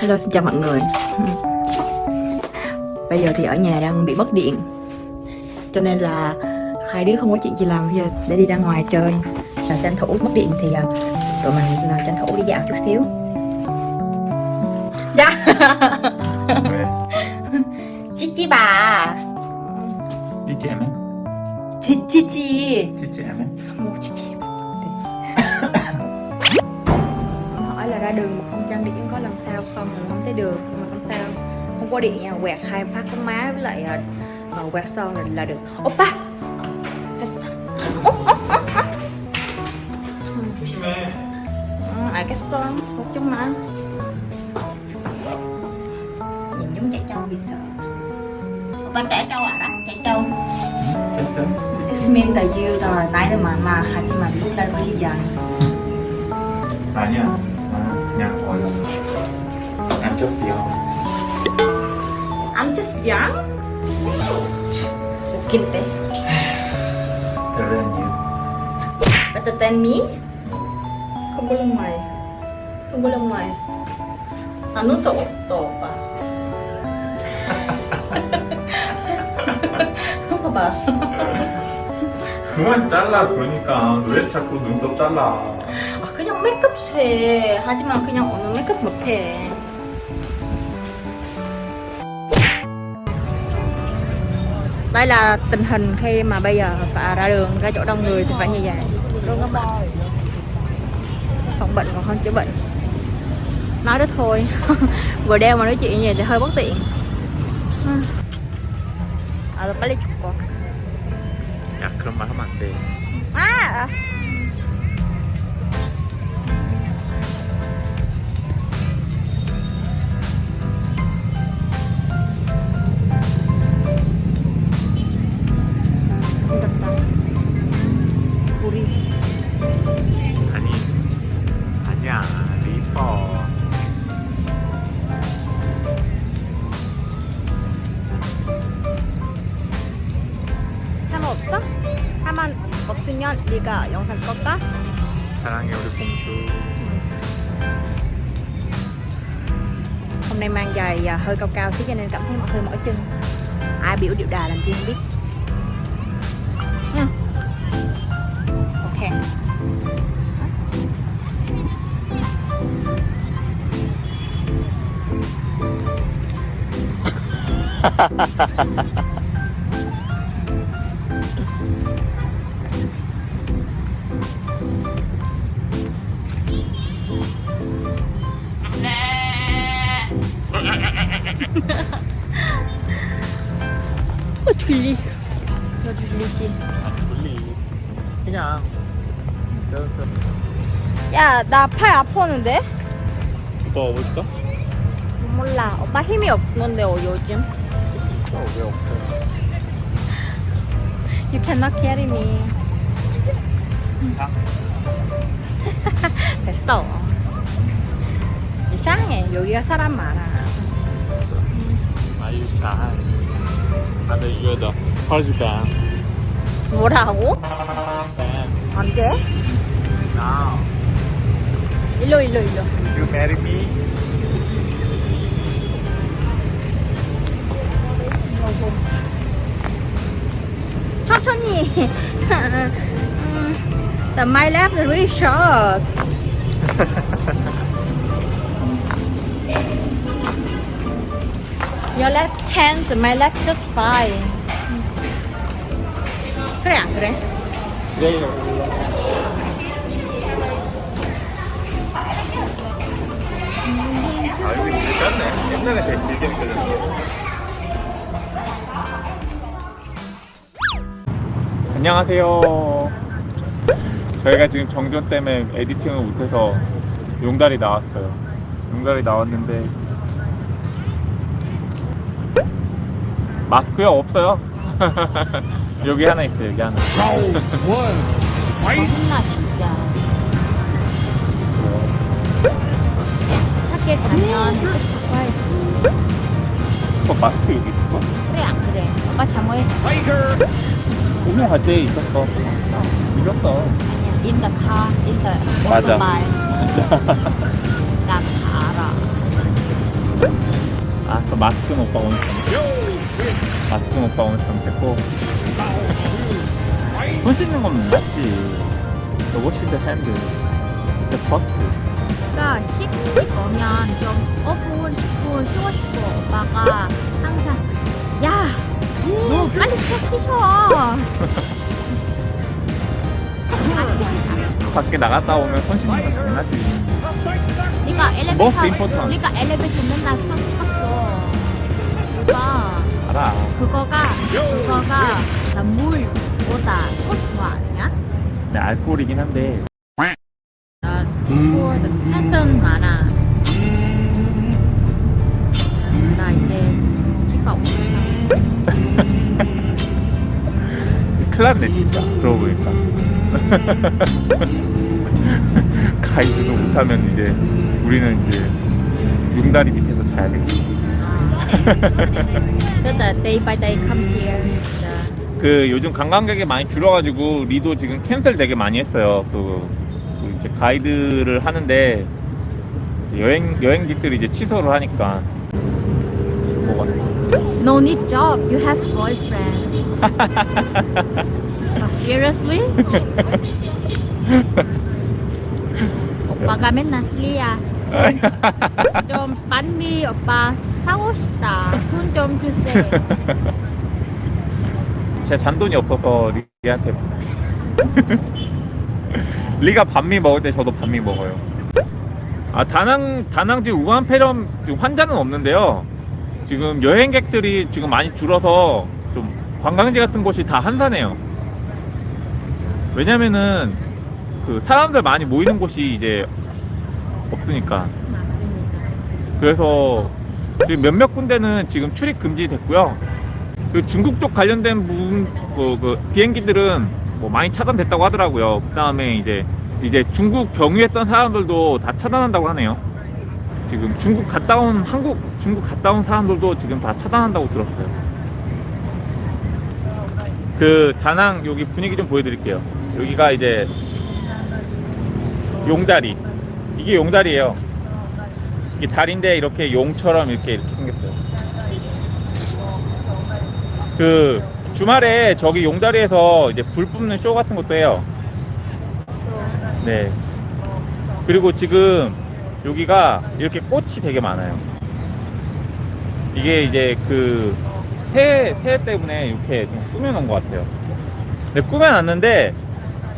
Hello xin chào mọi người. Bây giờ thì ở nhà đang bị mất điện. Cho nên là hai đứa không có chuyện gì làm. Bây giờ để đi ra ngoài chơi. Là tranh thủ mất điện thì tụi mình là tranh thủ đi dạo chút xíu. Dạ. Chị chị bà. Chị chị em Chị chị chị Chị chị em Chị chị ra đường mà không trang điểm có làm sao không Mình không thấy được nhưng mà không sao Không có điện nha quẹt hai phát có má với lại à, à, quẹt son là, là được Oppa 조심해 응, 알겠어. 걱정 마. nhìn giống trẻ trâu bị sợ. Opa trẻ trâu à? Trẻ trâu 됐든 It means that you are 나이는 많아 하지만 look like really young. 아니야 나는 그냥 I'm just young. 웃긴데. you Better than me? Không có lông mày. Không có lông mày. 안 웃어 또 오빠. 봐봐. 그만 잘라 그러니까 왜 자꾸 눈썹 잘라 아 메이크업 해 하지만 그냥 오늘 메이크업 못해 đây là tình hình khi mà bây giờ phải ra đường ra chỗ đông người thì phải như vậy đúng không ạ phòng bệnh còn hơn chữa bệnh nói đó thôi vừa đeo mà nói chuyện như vậy thì hơi bất tiện à 빨리 죽고 야 그런 말 하면 안돼 아 Nay mang giày à, hơi cao cao xíu cho nên cảm thấy hơi mỏi chân Ai biểu điệu đà làm chi không biết ừ. Ok ha. 졸리 너 졸리지? 졸리 그냥. 야나 팔 아팠는데? 오빠 와볼까? 몰라. 오빠 힘이 없는데 어, 요즘. 왜 없어. You cannot carry me. 자. 됐어. 이상해. 여기가 사람 많아 Are you shy? I know you're the husband 뭐라고? and 언제? now 일로 일로 일로 you marry me? 천천히 The my left is really short Your left hand, my left just fine. 그래 안 그래? 네 아 이거 괜찮네. 옛날에 되게 길게 느껴졌어 안녕하세요. 저희가 지금 정전 때문에 에디팅을 못해서 용달이 나왔어요. 용달이 나왔는데 마스크요? 없어요? 여기 하나 있어요 여기 하나. 혼나 진짜. 학교에 가면 와야지. 어, 마스크 여기 있어? 그래 안 그래? 오빠 잠옷 오늘 갈때 있었어. 잊었어. 아니야 in the car in the 맞아. motorbike 난다 알아 아, 저 마스크 오빠 오늘 좀 마스크 오빠 오늘 좀 됐고 손 씻는 건 맞지. 저 워시드 핸드. 저 퍼스트. 그러니까 씻고 오면 좀 5분, 10분 쉬고 싶어. 오빠가 항상 야, 너 빨리 씻어. 씻어. 밖에 나갔다 오면 손 씻는 건 장난이지. 네가 Most 엘리베이터, important. 네가 엘리베이터 맨날 손 씻었어. 그거 알아. 그거가 그거가 나 물보다 더 좋아 아니야? 내 알코올이긴 한데. 나 그거 텐션 많아. 나 이제 치과 없어. 큰일 났네, 진짜. 그러고 보니까. 가이드도 못하면 이제 우리는 이제 용다리 밑에서 자야 되겠지. 진짜 day by day come here. 그 요즘 관광객이 많이 줄어가지고 리도 지금 캔슬 되게 많이 했어요. 그, 그 이제 가이드를 하는데 여행 여행객들이 이제 취소를 하니까 뭐가 No need job. You have boyfriend. 아, seriously? 오빠가 맨날 리야 좀 반미 오빠 사고 싶다. 돈 좀 주세요. 제 잔돈이 없어서 리한테 리가 반미 먹을 때 저도 반미 먹어요. 아 다낭 다낭지 우한 폐렴 지금 환자는 없는데요. 지금 여행객들이 지금 많이 줄어서 좀 관광지 같은 곳이 다 한산해요. 왜냐면은 그 사람들 많이 모이는 곳이 이제 없으니까. 맞습니다. 그래서 지금 몇몇 군데는 지금 출입 금지됐고요. 그 중국 쪽 관련된 부분 그, 그 비행기들은 뭐 많이 차단됐다고 하더라고요. 그 다음에 이제 이제 중국 경유했던 사람들도 다 차단한다고 하네요. 지금 중국 갔다 온 한국 중국 갔다 온 사람들도 지금 다 차단한다고 들었어요. 그 다낭 여기 분위기 좀 보여드릴게요. 여기가 이제 용다리 이게 용다리예요. 이게 다리인데 이렇게 용처럼 이렇게 이렇게 생겼어요. 그 주말에 저기 용다리에서 이제 불 뿜는 쇼 같은 것도 해요. 네. 그리고 지금 여기가 이렇게 꽃이 되게 많아요. 이게 이제 그 새해, 새해 때문에 이렇게 좀 꾸며놓은 것 같아요. 근데 꾸며놨는데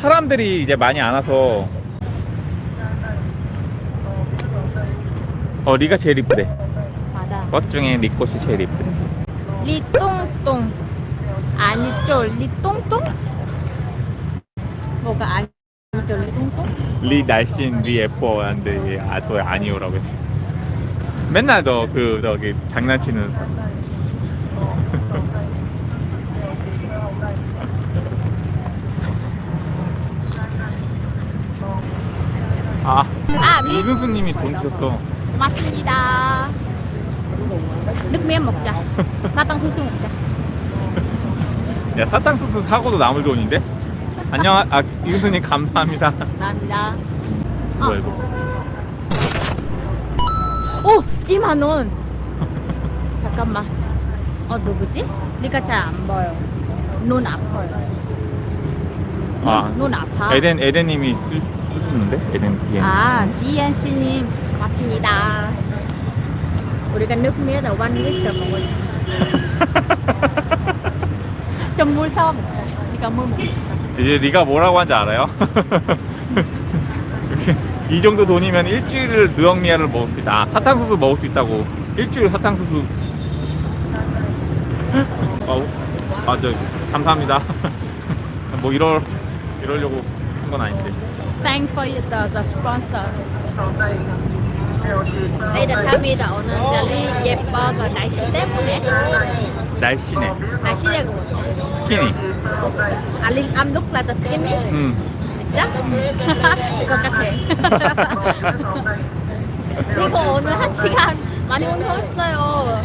사람들이 이제 많이 안 와서 어 리가 제일 이쁘대. 맞아. 꽃 중에 리 꽃이 제일 이쁘대. 리똥똥 아니죠? 리똥똥? 뭐가 아니죠? 리똥똥? 리 날씬 리 예뻐 한데 얘 아, 또 아니오라고 했어. 맨날 너 그 저기 장난치는 아 아, 미, 이근수님이 돈 주셨어 맞습니다. miếng 먹자. 사탕수수 먹자. 야 사탕수수 사고도 남을 돈인데 안녕 아 이근수님 감사합니다 감사합니다. 뭐야 이거 오! 2만 원. 잠깐만. 어 누구지? 리가 잘 안 보여. 눈 아파요. 눈, 아눈 아파. 에덴 에덴님이 쓰, 쓰셨는데 에덴 뒤에 아, 씨님 맞습니다. 우리가 nước là one liter 먹자. 네가 물 먹고 싶다. 이제 리가 뭐라고 한지 알아요? 이 정도 돈이면 일주일을 느엉미야를 먹을 수 있다. 아, 사탕수수 먹을 수 있다고. 일주일 사탕수수. 어, 아, 저, 감사합니다. 뭐 이럴, 이러려고 한 건 아닌데. Thank for the, the sponsor. Đây là đã 오늘 날이 예뻐 그 날씨 때문에 날씬해. 못해. 스키니. 알리 암룩 라다 스키니 음. 진짜? 이거 같아. 이거 오늘 한 시간 많이 운동했어요.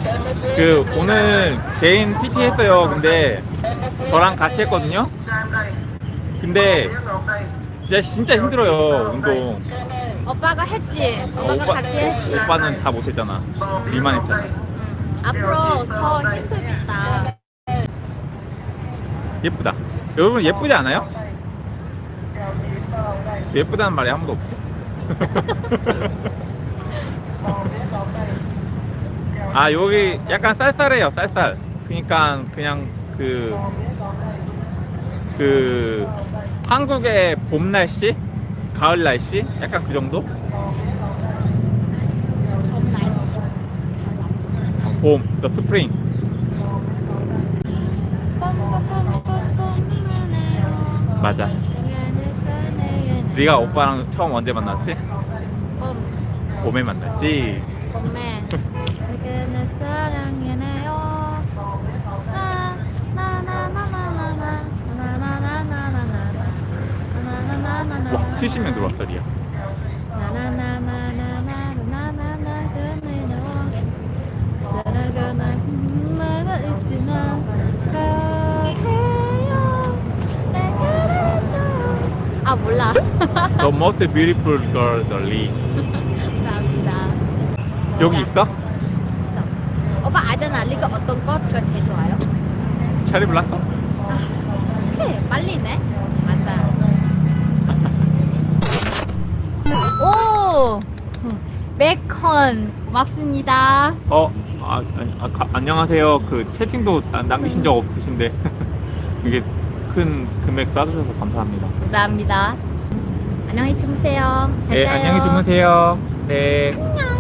그, 오늘 개인 PT 했어요. 근데 저랑 같이 했거든요. 근데 진짜, 진짜 힘들어요. 운동. 오빠가 했지. 오빠가 오빠, 같이 했지. 오빠는 다 못했잖아. 리만 했잖아. 응. 앞으로 더 힘들겠다. 예쁘다. 여러분 예쁘지 않아요? 예쁘다는 말이 아무도 없지? 아 여기 약간 쌀쌀해요 쌀쌀 그러니까 그냥 그 그 한국의 봄 날씨 가을 날씨? 약간 그 정도? 봄 the spring 맞아. 네가 오빠랑 처음 언제 만났지? 봄, 봄에 만났지? 봄에. 내게는 사랑해 와 70명 들어왔어 리아 아 몰라 The most beautiful girl, Dolly 감사합니다 여기 있어? 있어 오빠 아잖아 리가 어떤 거? 제일 좋아요? 체리 블라썸? 베이컨 맞습니다. 어, 아, 아, 가- 안녕하세요. 그 채팅도 나- 남기신 적 없으신데 이게 큰 금액 쏴주셔서 감사합니다. 감사합니다. 안녕히 주무세요. 잘 네. 안녕히 주무세요. 네. À,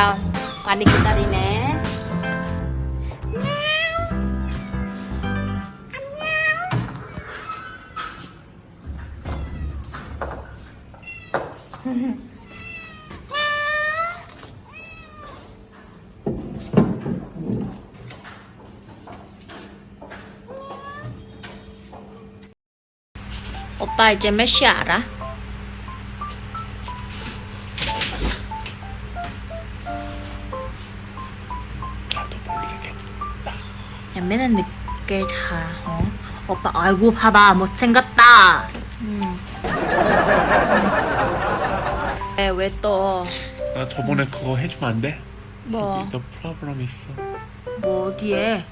kita mandi kita rine 오빠 이제 몇 시 오빠 아이고 봐봐 못생겼다 음. 왜왜 또 나 저번에 그거 해주면 안 돼? 뭐? 여기 너 프로그램 있어. 뭐 어디에?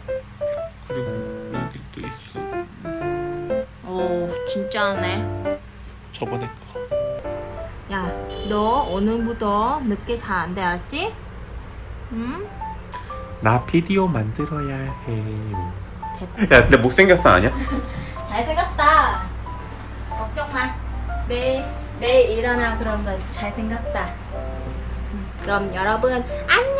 그리고 여기 또 있어. 어 진짜네 저번에 그거. 야너 오늘부터 늦게 자안돼 알았지? 응? 나 비디오 만들어야 해. 야, 근데 못생겼어 아니야? 잘생겼다. 걱정 마. 내일 내일 일어나 그런 거 잘생겼다. 음, 그럼 여러분 안녕